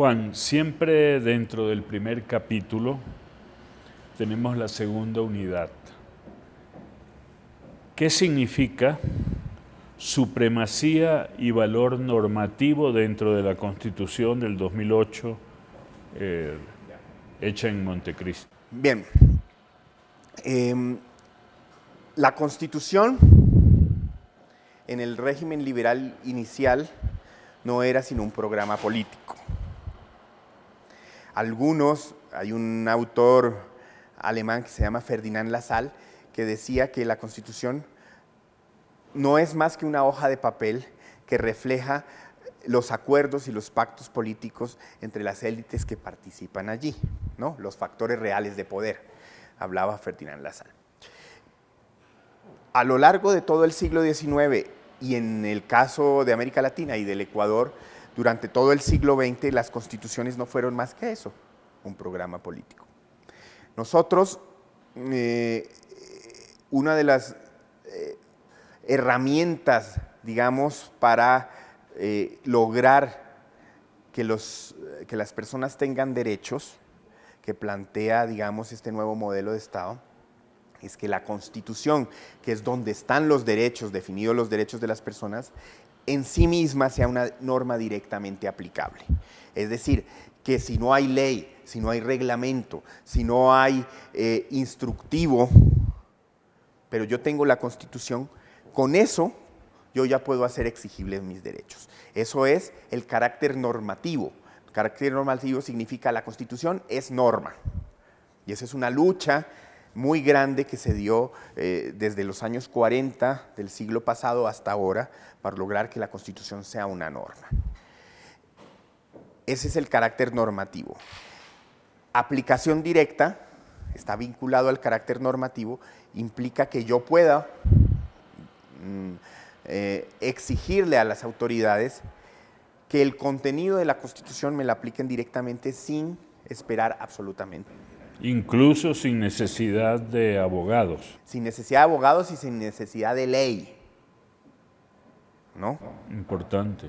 Juan, siempre dentro del primer capítulo tenemos la segunda unidad. ¿Qué significa supremacía y valor normativo dentro de la Constitución del 2008 eh, hecha en Montecristo? Bien, em, la Constitución en el régimen liberal inicial no era sino un programa político. Algunos, hay un autor alemán que se llama Ferdinand Lassalle, que decía que la Constitución no es más que una hoja de papel que refleja los acuerdos y los pactos políticos entre las élites que participan allí, ¿no? los factores reales de poder, hablaba Ferdinand Lassalle. A lo largo de todo el siglo XIX y en el caso de América Latina y del Ecuador, durante todo el siglo XX las constituciones no fueron más que eso, un programa político. Nosotros, eh, una de las eh, herramientas, digamos, para eh, lograr que, los, que las personas tengan derechos, que plantea, digamos, este nuevo modelo de Estado, es que la Constitución, que es donde están los derechos, definidos los derechos de las personas, en sí misma sea una norma directamente aplicable. Es decir, que si no hay ley, si no hay reglamento, si no hay eh, instructivo, pero yo tengo la Constitución, con eso yo ya puedo hacer exigibles mis derechos. Eso es el carácter normativo. Carácter normativo significa la Constitución es norma. Y esa es una lucha muy grande que se dio eh, desde los años 40 del siglo pasado hasta ahora para lograr que la Constitución sea una norma. Ese es el carácter normativo. Aplicación directa, está vinculado al carácter normativo, implica que yo pueda mm, eh, exigirle a las autoridades que el contenido de la Constitución me la apliquen directamente sin esperar absolutamente. Incluso sin necesidad de abogados. Sin necesidad de abogados y sin necesidad de ley. ¿No? Importante.